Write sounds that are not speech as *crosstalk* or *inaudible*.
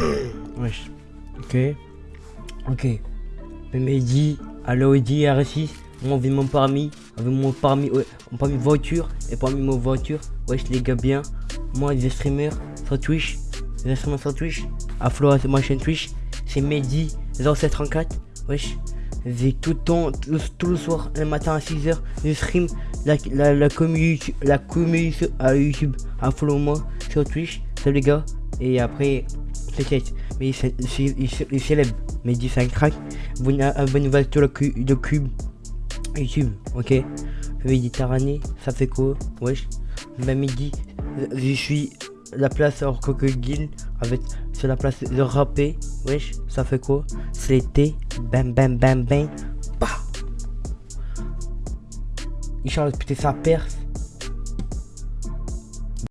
*clears throat* Wesh. Ok. Ok. Mais à l'Audi R6, moi avec mon permis, avec mon ouais, mon voiture, et parmi mon voiture, wesh les gars bien, moi les streamers sur Twitch, les streamers sur Twitch, à Flo c'est ma chaîne Twitch, c'est Mehdi 0734, wesh, j'ai tout le temps, tout, tout le soir, le matin à 6h, je stream la, la, la communauté, la communauté à YouTube, à follow moi sur Twitch, salut les gars, et après, peut-être, mais il c'est- c'est- il c'est- il est célèbre, Mehdi 5 crack, vous abonnez-vous sur le, cu- le cube, YouTube, ok Méditerranée, ça fait quoi? Wesh. Bah midi, je suis la place hors crocodile avec sur la place de rapper. Wesh, ça fait quoi? C'est l'été. Bam bam bam bam. Bah Il change putain sa perce.